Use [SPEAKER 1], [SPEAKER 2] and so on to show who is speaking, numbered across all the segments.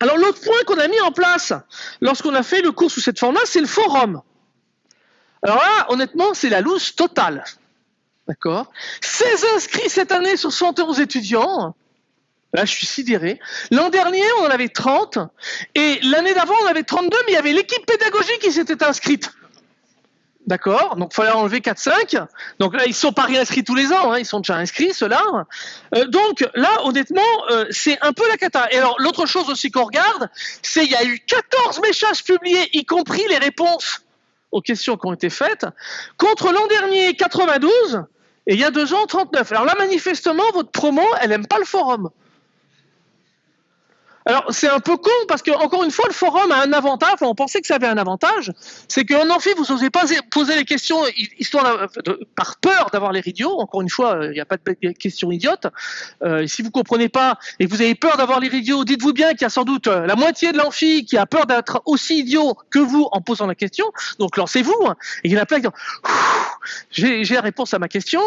[SPEAKER 1] Alors l'autre point qu'on a mis en place lorsqu'on a fait le cours sous cette forme-là, c'est le forum. Alors là, honnêtement, c'est la loose totale. D'accord? 16 inscrits cette année sur 111 étudiants. Là, je suis sidéré. L'an dernier, on en avait 30. Et l'année d'avant, on avait 32, mais il y avait l'équipe pédagogique qui s'était inscrite. D'accord Donc, il fallait enlever 4-5. Donc là, ils ne sont pas réinscrits tous les ans. Hein, ils sont déjà inscrits, ceux-là. Euh, donc là, honnêtement, euh, c'est un peu la cata. Et alors, l'autre chose aussi qu'on regarde, c'est qu'il y a eu 14 messages publiés, y compris les réponses aux questions qui ont été faites, contre l'an dernier 92, et il y a deux ans 39. Alors là, manifestement, votre promo, elle n'aime pas le forum. Alors, c'est un peu con parce que, encore une fois, le forum a un avantage. on pensait que ça avait un avantage. C'est qu'en amphi, vous n'osez pas poser les questions histoire par peur d'avoir les idiots. Encore une fois, il n'y a pas de questions idiotes. Euh, si vous comprenez pas et que vous avez peur d'avoir les idiots, dites-vous bien qu'il y a sans doute euh, la moitié de l'amphi qui a peur d'être aussi idiot que vous en posant la question. Donc, lancez-vous. Et il y en a plein qui j'ai la réponse à ma question.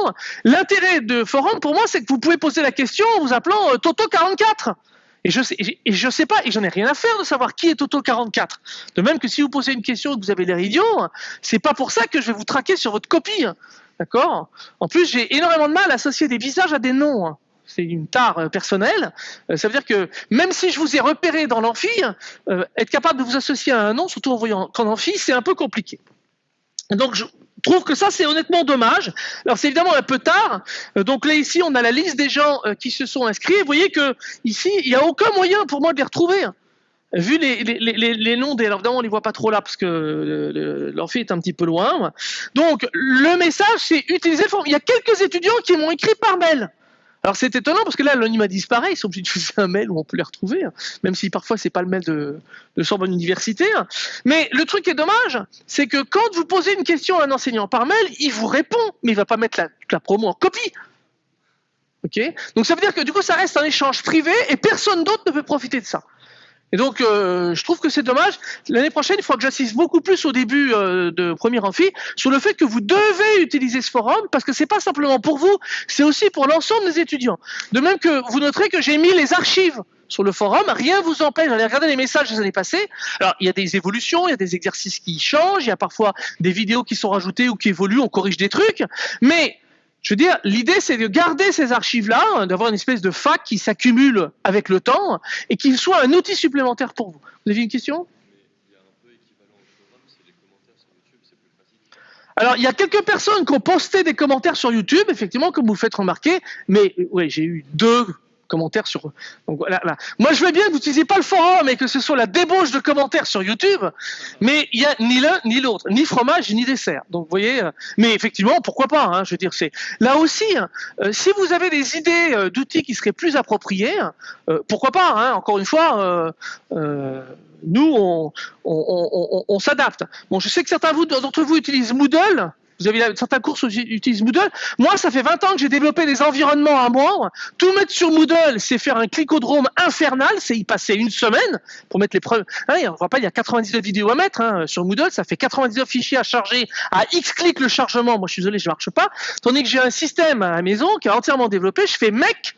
[SPEAKER 1] L'intérêt de forum, pour moi, c'est que vous pouvez poser la question en vous appelant euh, Toto44. Et je sais, et je sais pas, et j'en ai rien à faire de savoir qui est Toto 44. De même que si vous posez une question et que vous avez l'air idiot, c'est pas pour ça que je vais vous traquer sur votre copie. D'accord? En plus, j'ai énormément de mal à associer des visages à des noms. C'est une tare euh, personnelle. Euh, ça veut dire que même si je vous ai repéré dans l'amphi, euh, être capable de vous associer à un nom, surtout en voyant qu'en amphi, c'est un peu compliqué. Donc, je, trouve que ça, c'est honnêtement dommage. Alors, c'est évidemment un peu tard. Euh, donc là, ici, on a la liste des gens euh, qui se sont inscrits. vous voyez que ici, il n'y a aucun moyen pour moi de les retrouver. Vu les, les, les, les noms des... Alors, évidemment, on ne les voit pas trop là parce que leur fille est un petit peu loin. Donc, le message, c'est utiliser le. Il y a quelques étudiants qui m'ont écrit par mail. Alors c'est étonnant parce que là l'anonymat disparaît, ils sont obligés de faire un mail où on peut les retrouver, hein. même si parfois c'est pas le mail de, Sorbonne Université. Hein. Mais le truc qui est dommage, c'est que quand vous posez une question à un enseignant par mail, il vous répond, mais il va pas mettre la, promo en copie. Ok? Donc ça veut dire que du coup ça reste un échange privé et personne d'autre ne peut profiter de ça. Et donc, euh, je trouve que c'est dommage. L'année prochaine, il faudra que j'assiste beaucoup plus au début euh, de premier amphi sur le fait que vous devez utiliser ce forum parce que c'est pas simplement pour vous, c'est aussi pour l'ensemble des étudiants. De même que vous noterez que j'ai mis les archives sur le forum, rien vous empêche d'aller regarder les messages des années passées. Alors, il y a des évolutions, il y a des exercices qui changent, il y a parfois des vidéos qui sont rajoutées ou qui évoluent, on corrige des trucs, mais je veux dire, l'idée, c'est de garder ces archives-là, hein, d'avoir une espèce de fac qui s'accumule avec le temps et qui soit un outil supplémentaire pour vous. Vous avez une question? Alors, il y a quelques personnes qui ont posté des commentaires sur YouTube, effectivement, comme vous le faites remarquer, mais oui, j'ai eu deux commentaires sur. Donc, voilà, Moi, je veux bien que vous n'utilisiez pas le forum et que ce soit la débauche de commentaires sur YouTube, mais il y a ni l'un ni l'autre, ni fromage ni dessert. Donc, vous voyez. Euh, mais effectivement, pourquoi pas hein, Je veux dire, c'est là aussi. Hein, euh, si vous avez des idées euh, d'outils qui seraient plus appropriés, pourquoi pas hein, Encore une fois. nous, on, on, on s'adapte. Bon, je sais que certains d'entre vous utilisent Moodle. Vous avez certains cours utilisent Moodle. Moi, ça fait 20 ans que j'ai développé des environnements à moi. Tout mettre sur Moodle, c'est faire un clicodrome infernal. C'est y passer une semaine pour mettre les preuves. Hein, on voit pas, il y a 99 vidéos à mettre hein, sur Moodle. Ça fait 99 fichiers à charger. À X clics le chargement. Moi, je suis désolé, je marche pas. Tandis que j'ai un système à la maison qui est entièrement développé. Je fais mec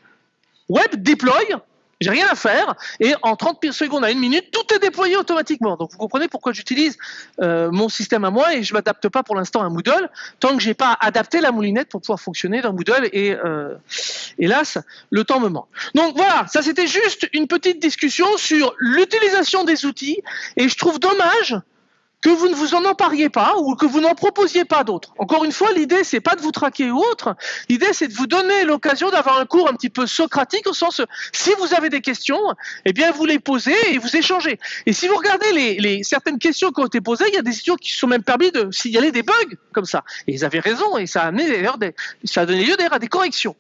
[SPEAKER 1] web deploy j'ai rien à faire et en 30 secondes à une minute, tout est déployé automatiquement. Donc vous comprenez pourquoi j'utilise euh, mon système à moi et je m'adapte pas pour l'instant à Moodle tant que j'ai pas adapté la moulinette pour pouvoir fonctionner dans Moodle et euh, hélas le temps me manque. Donc voilà, ça c'était juste une petite discussion sur l'utilisation des outils et je trouve dommage que vous ne vous en empariez pas ou que vous n'en proposiez pas d'autres. Encore une fois, l'idée c'est pas de vous traquer ou autre. L'idée c'est de vous donner l'occasion d'avoir un cours un petit peu socratique au sens si vous avez des questions, eh bien vous les posez et vous échangez. Et si vous regardez les, certaines questions qui ont été posées, il y a des étudiants qui se sont même permis de signaler des bugs comme ça. Et ils avaient raison et ça a amené d'ailleurs ça a donné lieu d'ailleurs à des corrections.